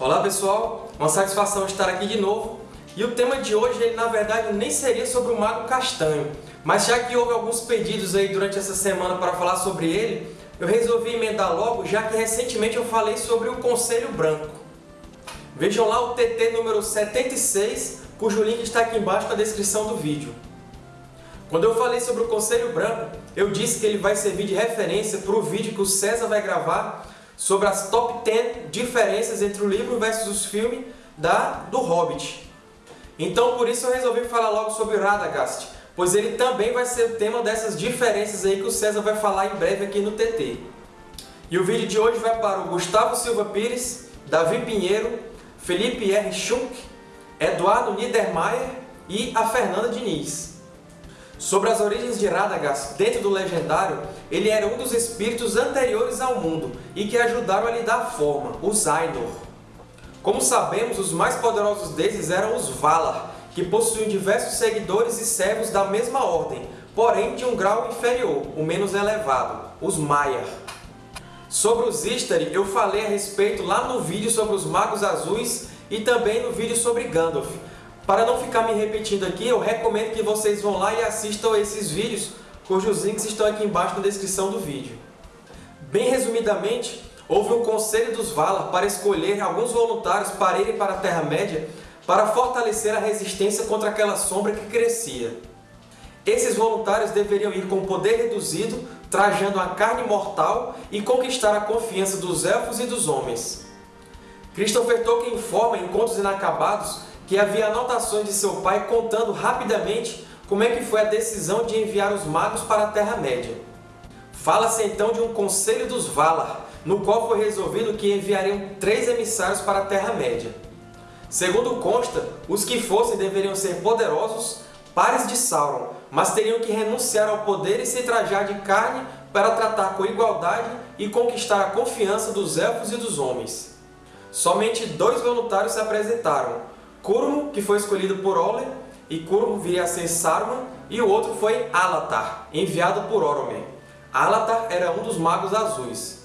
Olá pessoal, uma satisfação estar aqui de novo. E o tema de hoje, ele, na verdade, nem seria sobre o Mago Castanho, mas já que houve alguns pedidos aí durante essa semana para falar sobre ele, eu resolvi emendar logo, já que recentemente eu falei sobre o Conselho Branco. Vejam lá o TT número 76, cujo link está aqui embaixo na descrição do vídeo. Quando eu falei sobre o Conselho Branco, eu disse que ele vai servir de referência para o vídeo que o César vai gravar sobre as top 10 diferenças entre o livro versus os filmes da, do Hobbit. Então, por isso eu resolvi falar logo sobre Radagast, pois ele também vai ser o tema dessas diferenças aí que o César vai falar em breve aqui no TT. E o vídeo de hoje vai para o Gustavo Silva Pires, Davi Pinheiro, Felipe R. Schunk, Eduardo Niedermayer e a Fernanda Diniz. Sobre as origens de Radagast dentro do Legendário, ele era um dos espíritos anteriores ao mundo e que ajudaram a lhe dar forma, os Ainur. Como sabemos, os mais poderosos desses eram os Valar, que possuíam diversos seguidores e servos da mesma ordem, porém de um grau inferior, o menos elevado, os Maiar. Sobre os Istari, eu falei a respeito lá no vídeo sobre os Magos Azuis e também no vídeo sobre Gandalf, para não ficar me repetindo aqui, eu recomendo que vocês vão lá e assistam esses vídeos, cujos links estão aqui embaixo na descrição do vídeo. Bem resumidamente, houve um conselho dos Valar para escolher alguns voluntários para irem para a Terra-média para fortalecer a resistência contra aquela sombra que crescia. Esses voluntários deveriam ir com poder reduzido, trajando a carne mortal e conquistar a confiança dos Elfos e dos Homens. Christopher Tolkien informa em Contos Inacabados que havia anotações de seu pai contando rapidamente como é que foi a decisão de enviar os magos para a Terra-média. Fala-se então de um Conselho dos Valar, no qual foi resolvido que enviariam três emissários para a Terra-média. Segundo consta, os que fossem deveriam ser poderosos, pares de Sauron, mas teriam que renunciar ao poder e se trajar de carne para tratar com igualdade e conquistar a confiança dos Elfos e dos Homens. Somente dois voluntários se apresentaram, Curmo, que foi escolhido por Ole, e Curmo viria a ser Saruman, e o outro foi Alatar, enviado por Oromen. Alatar era um dos Magos Azuis.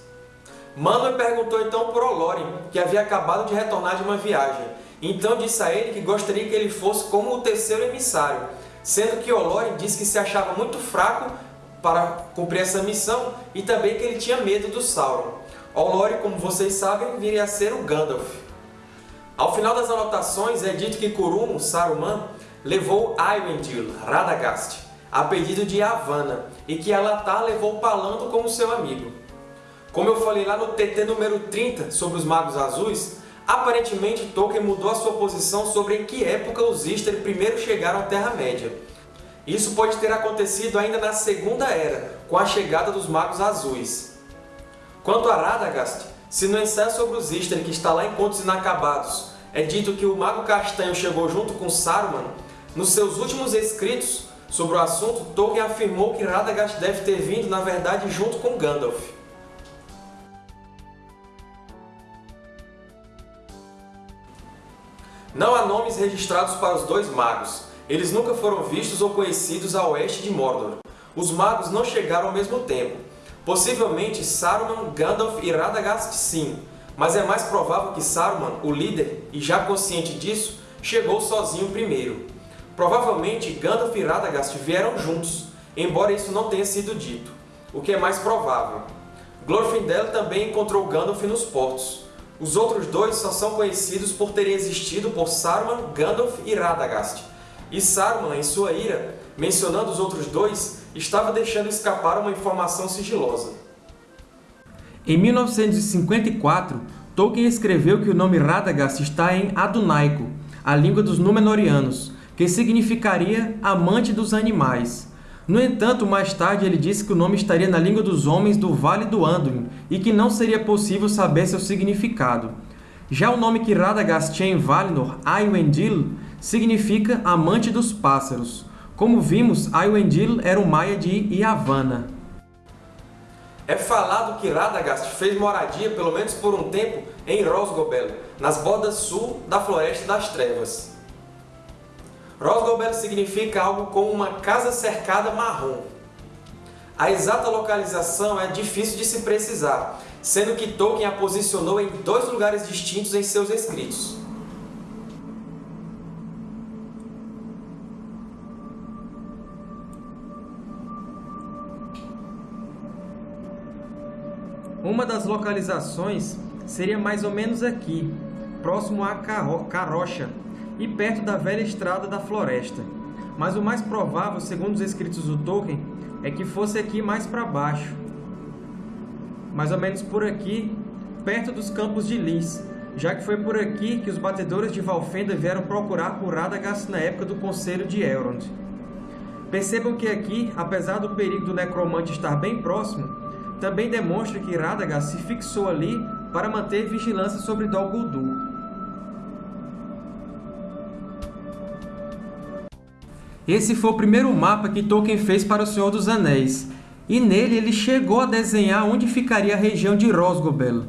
Manwë perguntou então por Olorin, que havia acabado de retornar de uma viagem. Então disse a ele que gostaria que ele fosse como o terceiro emissário, sendo que Olorin disse que se achava muito fraco para cumprir essa missão e também que ele tinha medo do Sauron. Olorin, como vocês sabem, viria a ser o Gandalf. Ao final das anotações é dito que Kurumo, Saruman, levou Aywendil, Radagast, a pedido de Yavanna, e que Alatar levou Palando como seu amigo. Como eu falei lá no TT número 30 sobre os Magos Azuis, aparentemente Tolkien mudou a sua posição sobre em que época os Istari primeiro chegaram à Terra-média. Isso pode ter acontecido ainda na Segunda Era, com a chegada dos Magos Azuis. Quanto a Radagast, se no ensaio sobre os Istari, que está lá em Contos Inacabados, é dito que o Mago Castanho chegou junto com Saruman, nos seus últimos escritos sobre o assunto, Tolkien afirmou que Radagast deve ter vindo, na verdade, junto com Gandalf. Não há nomes registrados para os dois magos. Eles nunca foram vistos ou conhecidos a oeste de Mordor. Os magos não chegaram ao mesmo tempo. Possivelmente Saruman, Gandalf e Radagast sim, mas é mais provável que Saruman, o líder, e já consciente disso, chegou sozinho primeiro. Provavelmente Gandalf e Radagast vieram juntos, embora isso não tenha sido dito, o que é mais provável. Glorfindel também encontrou Gandalf nos portos. Os outros dois só são conhecidos por terem existido por Saruman, Gandalf e Radagast. E Saruman, em sua ira, mencionando os outros dois, estava deixando escapar uma informação sigilosa. Em 1954, Tolkien escreveu que o nome Radagast está em Adunaico, a língua dos Númenóreanos, que significaria amante dos animais. No entanto, mais tarde ele disse que o nome estaria na língua dos homens do Vale do Anduin e que não seria possível saber seu significado. Já o nome que Radagast tinha em Valinor, Aywendil, significa amante dos pássaros. Como vimos, Aywendil era o maia de Yavanna. É falado que Radagast fez moradia, pelo menos por um tempo, em Rosgobel, nas bordas sul da Floresta das Trevas. Rosgobel significa algo como uma casa cercada marrom. A exata localização é difícil de se precisar, sendo que Tolkien a posicionou em dois lugares distintos em seus escritos. Uma das localizações seria mais ou menos aqui, próximo a Carrocha e perto da velha estrada da floresta. Mas o mais provável, segundo os escritos do Tolkien, é que fosse aqui mais para baixo. Mais ou menos por aqui, perto dos Campos de Lis, já que foi por aqui que os batedores de Valfenda vieram procurar por Radagast na época do Conselho de Elrond. Percebam que aqui, apesar do perigo do necromante estar bem próximo, também demonstra que Radagast se fixou ali para manter vigilância sobre Dol Guldur. Esse foi o primeiro mapa que Tolkien fez para O Senhor dos Anéis, e nele ele chegou a desenhar onde ficaria a região de Rosgobel.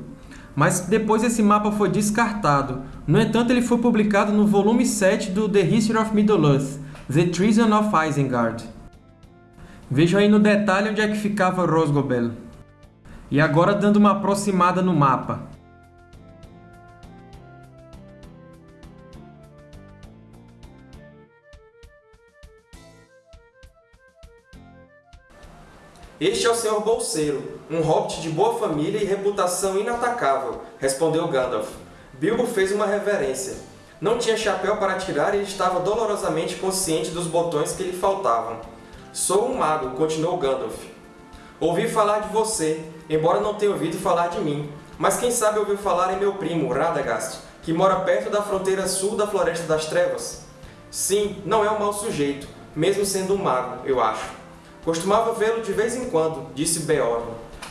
Mas depois esse mapa foi descartado. No entanto, ele foi publicado no volume 7 do The History of Middle-earth, The Treason of Isengard. Vejam aí no detalhe onde é que ficava Rosgobel. E agora dando uma aproximada no mapa. Este é o Senhor Bolseiro, um hobbit de boa família e reputação inatacável, respondeu Gandalf. Bilbo fez uma reverência. Não tinha chapéu para tirar e estava dolorosamente consciente dos botões que lhe faltavam. Sou um mago, continuou Gandalf. Ouvi falar de você, embora não tenha ouvido falar de mim. Mas quem sabe ouviu falar em meu primo, Radagast, que mora perto da fronteira sul da Floresta das Trevas? Sim, não é um mau sujeito, mesmo sendo um mago, eu acho. Costumava vê-lo de vez em quando, disse Beorn.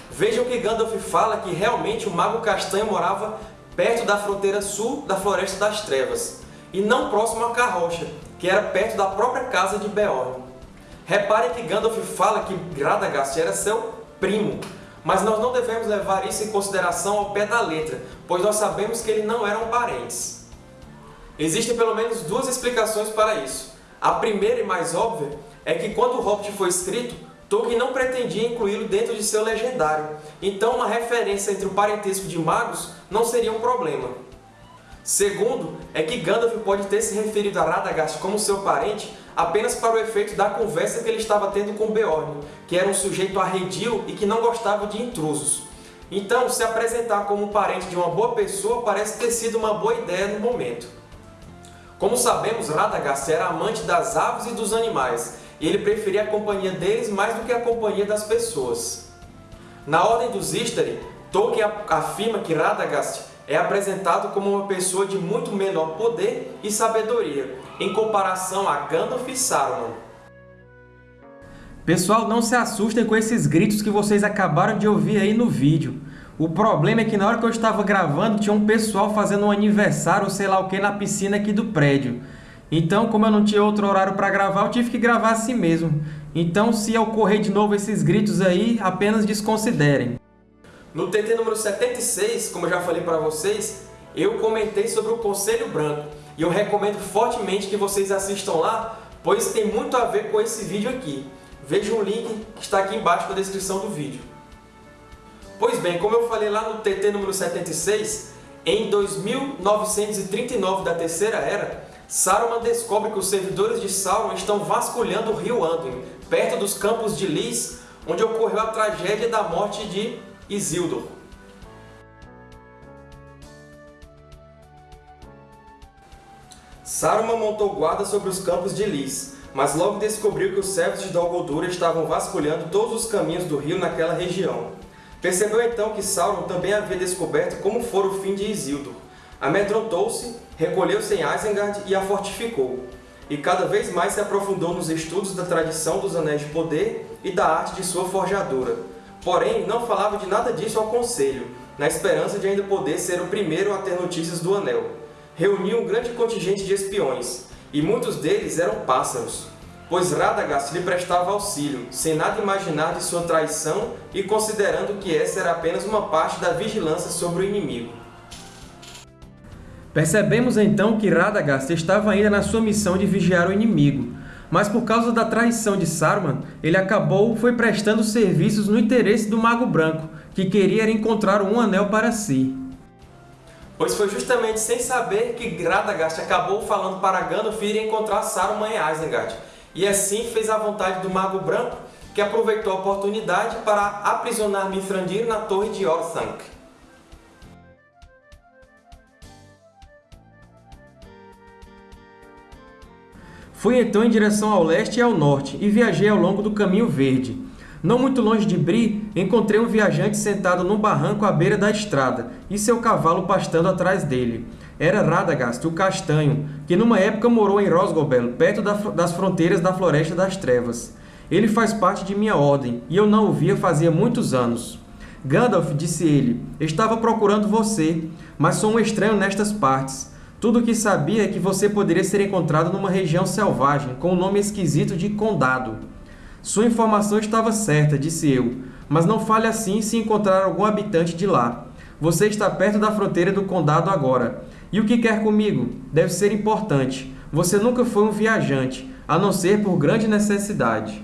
Vejam que Gandalf fala que realmente o Mago Castanho morava perto da fronteira sul da Floresta das Trevas, e não próximo a Carrocha, que era perto da própria casa de Beorn. Reparem que Gandalf fala que Radagast era seu primo, mas nós não devemos levar isso em consideração ao pé da letra, pois nós sabemos que eles não eram parentes. Existem pelo menos duas explicações para isso. A primeira e mais óbvia é que quando o Hobbit foi escrito, Tolkien não pretendia incluí-lo dentro de seu legendário, então uma referência entre o parentesco de magos não seria um problema. Segundo, é que Gandalf pode ter se referido a Radagast como seu parente apenas para o efeito da conversa que ele estava tendo com Beorn, que era um sujeito arredio e que não gostava de intrusos. Então, se apresentar como parente de uma boa pessoa parece ter sido uma boa ideia no momento. Como sabemos, Radagast era amante das aves e dos animais, e ele preferia a companhia deles mais do que a companhia das pessoas. Na Ordem dos Istari, Tolkien afirma que Radagast é apresentado como uma pessoa de muito menor poder e sabedoria, em comparação a Gandalf e Saruman. Pessoal, não se assustem com esses gritos que vocês acabaram de ouvir aí no vídeo. O problema é que na hora que eu estava gravando, tinha um pessoal fazendo um aniversário sei lá o que na piscina aqui do prédio. Então, como eu não tinha outro horário para gravar, eu tive que gravar assim mesmo. Então, se ocorrer de novo esses gritos aí, apenas desconsiderem. No TT número 76, como eu já falei para vocês, eu comentei sobre o Conselho Branco. E eu recomendo fortemente que vocês assistam lá, pois tem muito a ver com esse vídeo aqui. Veja o link que está aqui embaixo na descrição do vídeo. Pois bem, como eu falei lá no TT número 76, em 2939 da Terceira Era, Saruman descobre que os servidores de Sauron estão vasculhando o rio Anduin, perto dos campos de Lys, onde ocorreu a tragédia da morte de Isildur. Saruman montou guarda sobre os campos de Lys, mas logo descobriu que os servos de Dol Guldur estavam vasculhando todos os caminhos do rio naquela região. Percebeu então que Sauron também havia descoberto como fora o fim de Isildur. Amedrontou-se, recolheu-se em Isengard e a fortificou, e cada vez mais se aprofundou nos estudos da tradição dos Anéis de Poder e da arte de sua forjadura, Porém, não falava de nada disso ao Conselho, na esperança de ainda poder ser o primeiro a ter notícias do Anel. Reuniu um grande contingente de espiões, e muitos deles eram pássaros, pois Radagast lhe prestava auxílio, sem nada imaginar de sua traição e considerando que essa era apenas uma parte da vigilância sobre o inimigo. Percebemos então que Radagast estava ainda na sua missão de vigiar o inimigo, mas por causa da traição de Saruman, ele acabou foi prestando serviços no interesse do Mago Branco, que queria encontrar um anel para si. Pois foi justamente sem saber que Radagast acabou falando para Gandalf ir encontrar Saruman em Isengard, e assim fez a vontade do Mago Branco, que aproveitou a oportunidade para aprisionar Mithrandir na Torre de Orthanc. Fui então em direção ao leste e ao norte, e viajei ao longo do Caminho Verde. Não muito longe de Bri, encontrei um viajante sentado num barranco à beira da estrada, e seu cavalo pastando atrás dele. Era Radagast, o Castanho, que numa época morou em Rosgobel, perto das fronteiras da Floresta das Trevas. Ele faz parte de minha ordem, e eu não o via fazia muitos anos. Gandalf, disse ele, estava procurando você, mas sou um estranho nestas partes. Tudo o que sabia é que você poderia ser encontrado numa região selvagem, com o nome esquisito de Condado. Sua informação estava certa, disse eu, mas não fale assim se encontrar algum habitante de lá. Você está perto da fronteira do Condado agora. E o que quer comigo? Deve ser importante. Você nunca foi um viajante, a não ser por grande necessidade.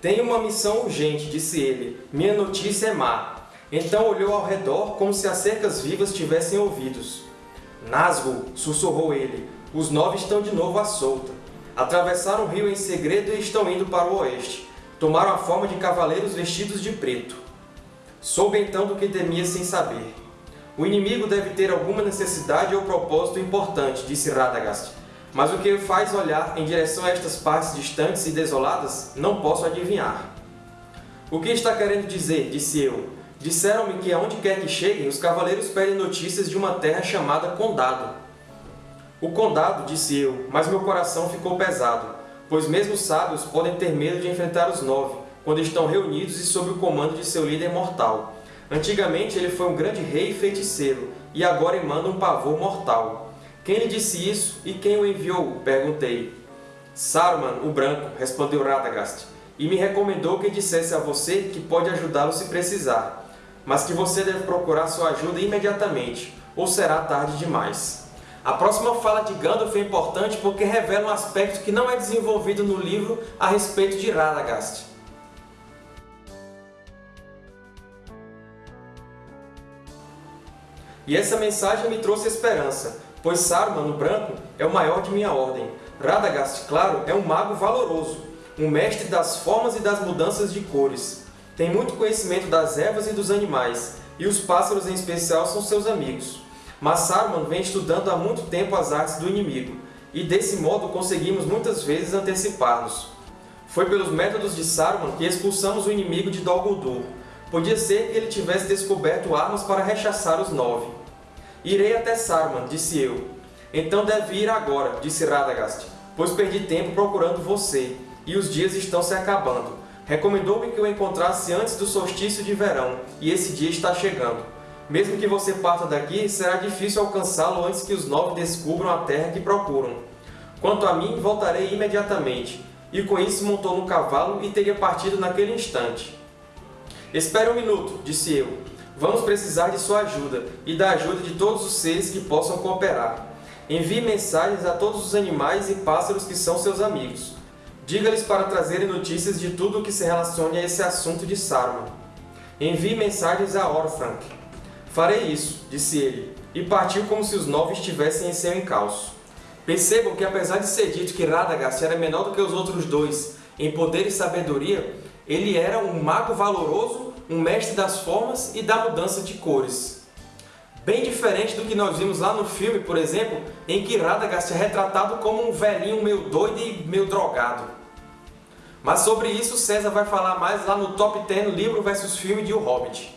Tenho uma missão urgente, disse ele. Minha notícia é má. Então olhou ao redor como se as cercas vivas tivessem ouvidos. Nazgûl, sussurrou ele, os nove estão de novo à solta. Atravessaram o rio em segredo e estão indo para o oeste. Tomaram a forma de cavaleiros vestidos de preto. Soube então do que temia sem saber. O inimigo deve ter alguma necessidade ou propósito importante, disse Radagast. Mas o que faz olhar em direção a estas partes distantes e desoladas, não posso adivinhar. O que está querendo dizer? disse eu. Disseram-me que aonde quer que cheguem, os cavaleiros pedem notícias de uma terra chamada Condado. O Condado, disse eu, mas meu coração ficou pesado, pois mesmo os sábios podem ter medo de enfrentar os Nove, quando estão reunidos e sob o comando de seu líder mortal. Antigamente ele foi um grande rei e feiticeiro, e agora emana um pavor mortal. Quem lhe disse isso e quem o enviou? Perguntei. Saruman, o Branco, respondeu Radagast, e me recomendou que dissesse a você que pode ajudá-lo se precisar mas que você deve procurar sua ajuda imediatamente, ou será tarde demais. A próxima fala de Gandalf é importante porque revela um aspecto que não é desenvolvido no livro a respeito de Radagast. E essa mensagem me trouxe esperança, pois Saruman, o Branco, é o maior de minha ordem. Radagast, claro, é um mago valoroso, um mestre das formas e das mudanças de cores. Tem muito conhecimento das ervas e dos animais, e os pássaros em especial são seus amigos. Mas Saruman vem estudando há muito tempo as artes do inimigo, e desse modo conseguimos muitas vezes antecipar-nos. Foi pelos métodos de Saruman que expulsamos o inimigo de Dol Guldur. Podia ser que ele tivesse descoberto armas para rechaçar os nove. Irei até Saruman, disse eu. Então deve ir agora, disse Radagast, pois perdi tempo procurando você, e os dias estão se acabando. Recomendou-me que eu encontrasse antes do solstício de verão, e esse dia está chegando. Mesmo que você parta daqui, será difícil alcançá-lo antes que os nove descubram a terra que procuram. Quanto a mim, voltarei imediatamente. E com isso montou no cavalo e teria partido naquele instante. Espere um minuto, disse eu. Vamos precisar de sua ajuda, e da ajuda de todos os seres que possam cooperar. Envie mensagens a todos os animais e pássaros que são seus amigos. Diga-lhes para trazerem notícias de tudo o que se relacione a esse assunto de Saruman. Envie mensagens a Orthanc. Farei isso, disse ele, e partiu como se os nove estivessem em seu encalço. Percebam que, apesar de ser dito que Radagast era menor do que os outros dois em poder e sabedoria, ele era um mago valoroso, um mestre das formas e da mudança de cores. Bem diferente do que nós vimos lá no filme, por exemplo, em que Radagast é retratado como um velhinho meio doido e meio drogado. Mas sobre isso César vai falar mais lá no Top 10 livro versus filme de O Hobbit.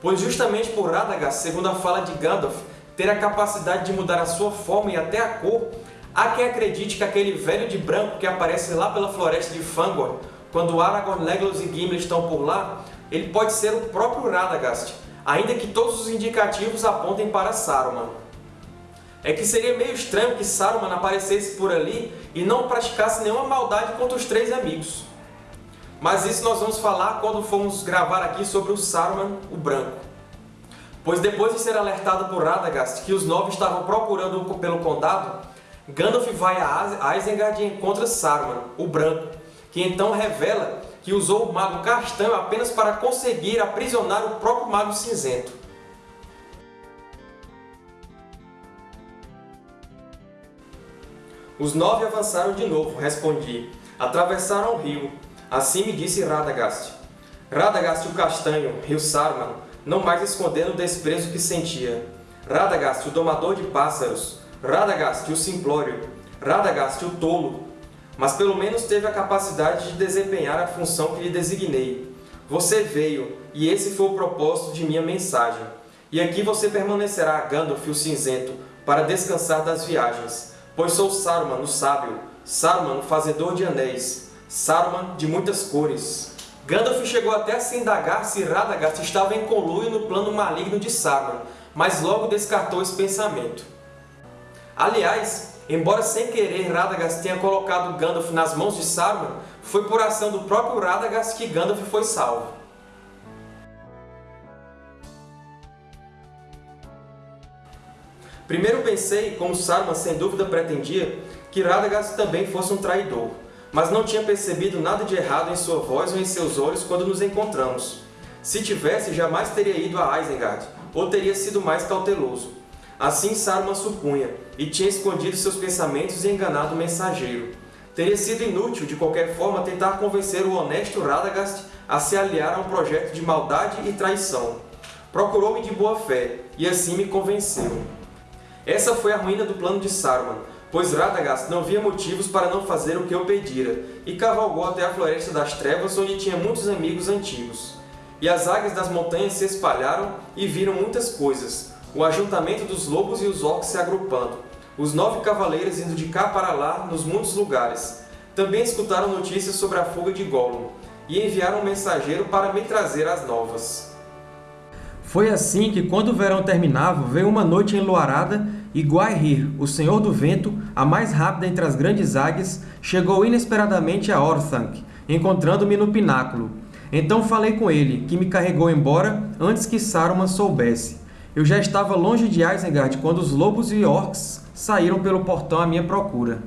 Pois justamente por Radagast, segundo a fala de Gandalf, ter a capacidade de mudar a sua forma e até a cor, há quem acredite que aquele velho de branco que aparece lá pela floresta de Fangor, quando Aragorn, Legolas e Gimli estão por lá, ele pode ser o próprio Radagast, ainda que todos os indicativos apontem para Saruman é que seria meio estranho que Saruman aparecesse por ali e não praticasse nenhuma maldade contra os três amigos. Mas isso nós vamos falar quando formos gravar aqui sobre o Saruman, o Branco. Pois depois de ser alertado por Radagast que os nove estavam procurando pelo condado, Gandalf vai a Isengard e encontra Saruman, o Branco, que então revela que usou o Mago Castanho apenas para conseguir aprisionar o próprio Mago Cinzento. Os nove avançaram de novo, respondi. Atravessaram o rio. Assim me disse Radagast. Radagast o Castanho, rio Saruman, não mais escondendo o desprezo que sentia. Radagast o Domador de Pássaros. Radagast o Simplório. Radagast o Tolo. Mas pelo menos teve a capacidade de desempenhar a função que lhe designei. Você veio, e esse foi o propósito de minha mensagem. E aqui você permanecerá, Gandalf o Cinzento, para descansar das viagens Pois sou Saruman, o sábio, Saruman, o fazedor de anéis, Saruman de muitas cores. Gandalf chegou até a se indagar se Radagast estava em conluio no plano maligno de Saruman, mas logo descartou esse pensamento. Aliás, embora sem querer Radagast tenha colocado Gandalf nas mãos de Saruman, foi por ação do próprio Radagast que Gandalf foi salvo. Primeiro pensei, como Saruman sem dúvida pretendia, que Radagast também fosse um traidor, mas não tinha percebido nada de errado em sua voz ou em seus olhos quando nos encontramos. Se tivesse, jamais teria ido a Isengard, ou teria sido mais cauteloso. Assim Saruman supunha, e tinha escondido seus pensamentos e enganado o mensageiro. Teria sido inútil, de qualquer forma, tentar convencer o honesto Radagast a se aliar a um projeto de maldade e traição. Procurou-me de boa fé, e assim me convenceu. Essa foi a ruína do plano de Saruman, pois Radagast não via motivos para não fazer o que eu pedira, e cavalgou até a Floresta das Trevas, onde tinha muitos amigos antigos. E as águias das montanhas se espalharam e viram muitas coisas, o ajuntamento dos lobos e os orcs se agrupando, os nove cavaleiros indo de cá para lá nos muitos lugares. Também escutaram notícias sobre a fuga de Gollum, e enviaram um mensageiro para me trazer as novas. Foi assim que, quando o verão terminava, veio uma noite enluarada e o Senhor do Vento, a mais rápida entre as grandes águias, chegou inesperadamente a Orthanc, encontrando-me no pináculo. Então falei com ele, que me carregou embora antes que Saruman soubesse. Eu já estava longe de Isengard quando os lobos e orcs saíram pelo portão à minha procura.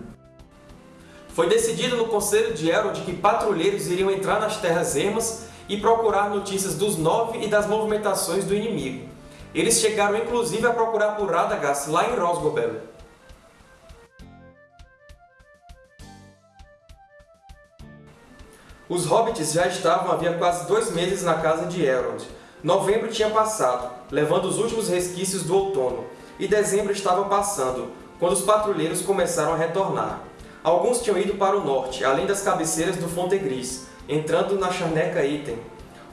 Foi decidido no Conselho de Elrond que patrulheiros iriam entrar nas Terras Ermas e procurar notícias dos Nove e das movimentações do inimigo. Eles chegaram inclusive a procurar por Radagast lá em Rosgobel. Os Hobbits já estavam havia quase dois meses na casa de Elrond. Novembro tinha passado, levando os últimos resquícios do outono, e dezembro estava passando, quando os patrulheiros começaram a retornar. Alguns tinham ido para o norte, além das cabeceiras do Fontegris, entrando na Charneca Item.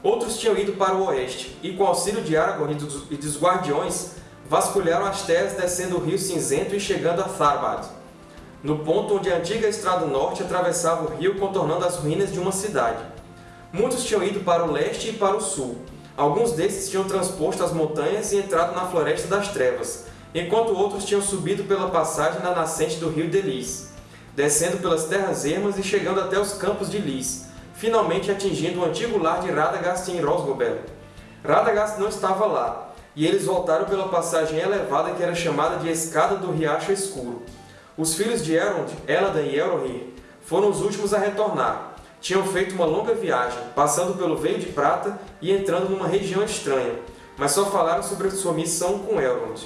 Outros tinham ido para o oeste, e com auxílio de Aragorn e dos Guardiões, vasculharam as terras descendo o Rio Cinzento e chegando a Tharbad, no ponto onde a antiga Estrada Norte atravessava o rio contornando as ruínas de uma cidade. Muitos tinham ido para o leste e para o sul. Alguns desses tinham transposto as montanhas e entrado na Floresta das Trevas, enquanto outros tinham subido pela passagem na nascente do rio Delis, descendo pelas terras ermas e chegando até os campos de Lis, finalmente atingindo o antigo lar de Radagast em Rosgobel. Radagast não estava lá, e eles voltaram pela passagem elevada que era chamada de Escada do Riacho Escuro. Os filhos de Elrond, Eladan e Elrohir, foram os últimos a retornar. Tinham feito uma longa viagem, passando pelo Veio de Prata e entrando numa região estranha, mas só falaram sobre sua missão com Elrond.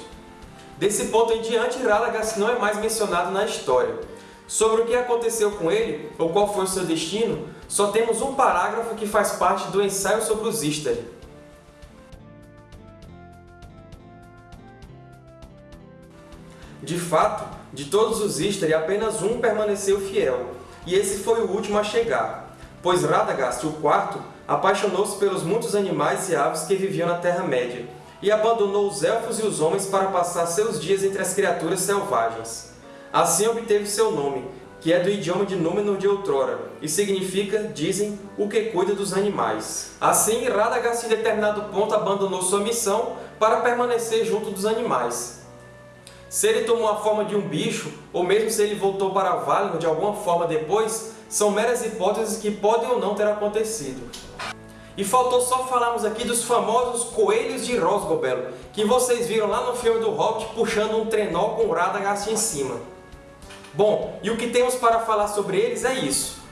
Desse ponto em diante, Radagast não é mais mencionado na história. Sobre o que aconteceu com ele, ou qual foi o seu destino, só temos um parágrafo que faz parte do ensaio sobre os Istari. De fato, de todos os Istari, apenas um permaneceu fiel, e esse foi o último a chegar, pois Radagast, o quarto, apaixonou-se pelos muitos animais e aves que viviam na Terra-média, e abandonou os Elfos e os Homens para passar seus dias entre as criaturas selvagens. Assim obteve seu nome, que é do idioma de Númenor de outrora, e significa, dizem, o que cuida dos animais. Assim, Radagast em determinado ponto abandonou sua missão para permanecer junto dos animais. Se ele tomou a forma de um bicho, ou mesmo se ele voltou para Valinor de alguma forma depois, são meras hipóteses que podem ou não ter acontecido. E faltou só falarmos aqui dos famosos Coelhos de Rosgobel, que vocês viram lá no filme do Hobbit puxando um trenó com Radagast em cima. Bom, e o que temos para falar sobre eles é isso.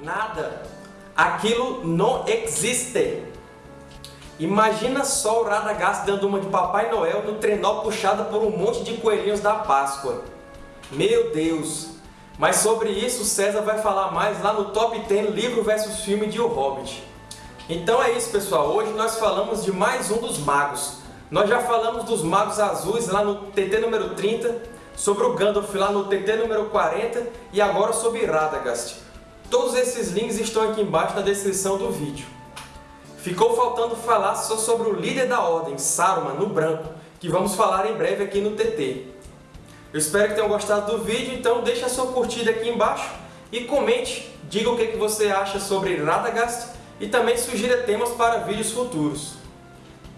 Nada. Aquilo não existe. Imagina só o Radagast dando uma de Papai Noel no trenó puxado por um monte de coelhinhos da Páscoa. Meu Deus, mas sobre isso César vai falar mais lá no Top 10 Livro versus Filme de O Hobbit. Então é isso pessoal, hoje nós falamos de mais um dos magos. Nós já falamos dos magos azuis lá no TT número 30, sobre o Gandalf lá no TT número 40 e agora sobre Radagast. Todos esses links estão aqui embaixo na descrição do vídeo. Ficou faltando falar só sobre o líder da Ordem, Saruman, no branco, que vamos falar em breve aqui no TT. Eu espero que tenham gostado do vídeo, então deixe a sua curtida aqui embaixo e comente, diga o que você acha sobre Radagast e também sugira temas para vídeos futuros.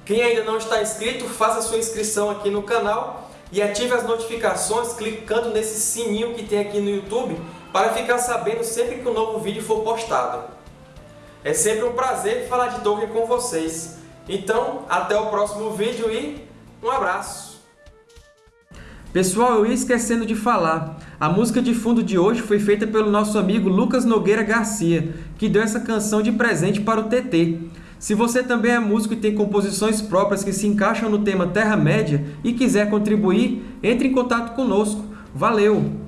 Quem ainda não está inscrito, faça sua inscrição aqui no canal e ative as notificações clicando nesse sininho que tem aqui no YouTube para ficar sabendo sempre que um novo vídeo for postado. É sempre um prazer falar de Tolkien com vocês. Então, até o próximo vídeo e um abraço! Pessoal, eu ia esquecendo de falar. A música de fundo de hoje foi feita pelo nosso amigo Lucas Nogueira Garcia, que deu essa canção de presente para o TT. Se você também é músico e tem composições próprias que se encaixam no tema Terra-média e quiser contribuir, entre em contato conosco. Valeu!